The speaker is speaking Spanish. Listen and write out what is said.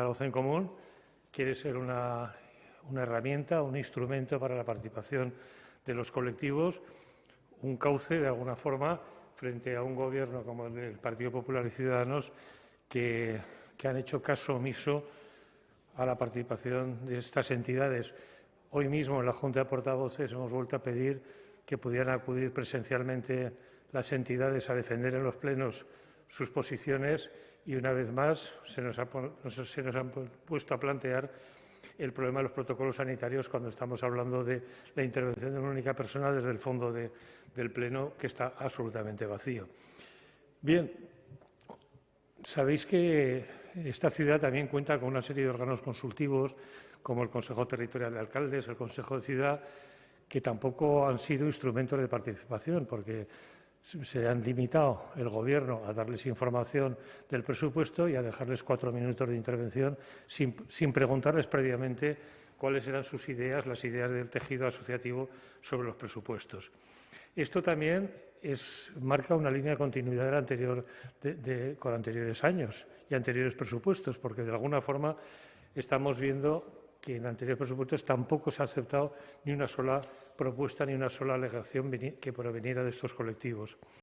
Zaragoza en Común quiere ser una, herramienta, un instrumento para la participación de los colectivos, un cauce, de alguna forma, frente a un gobierno como el del Partido Popular y Ciudadanos que han hecho caso omiso a la participación de estas entidades. Hoy mismo en la Junta de Portavoces hemos vuelto a pedir que pudieran acudir presencialmente las entidades a defender en los plenos sus posiciones y, una vez más, se nos, ha, han puesto a plantear el problema de los protocolos sanitarios cuando estamos hablando de la intervención de una única persona desde el fondo de, del Pleno, que está absolutamente vacío. Bien, sabéis que esta ciudad también cuenta con una serie de órganos consultivos, como el Consejo Territorial de Alcaldes, el Consejo de Ciudad, que tampoco han sido instrumentos de participación, porque se han limitado el Gobierno a darles información del presupuesto y a dejarles cuatro minutos de intervención sin, preguntarles previamente cuáles eran sus ideas, las ideas del tejido asociativo sobre los presupuestos. Esto también marca una línea de continuidad con anteriores años y anteriores presupuestos, porque de alguna forma estamos viendo que en anteriores presupuestos tampoco se ha aceptado ni una sola propuesta ni una sola alegación que proveniera de estos colectivos.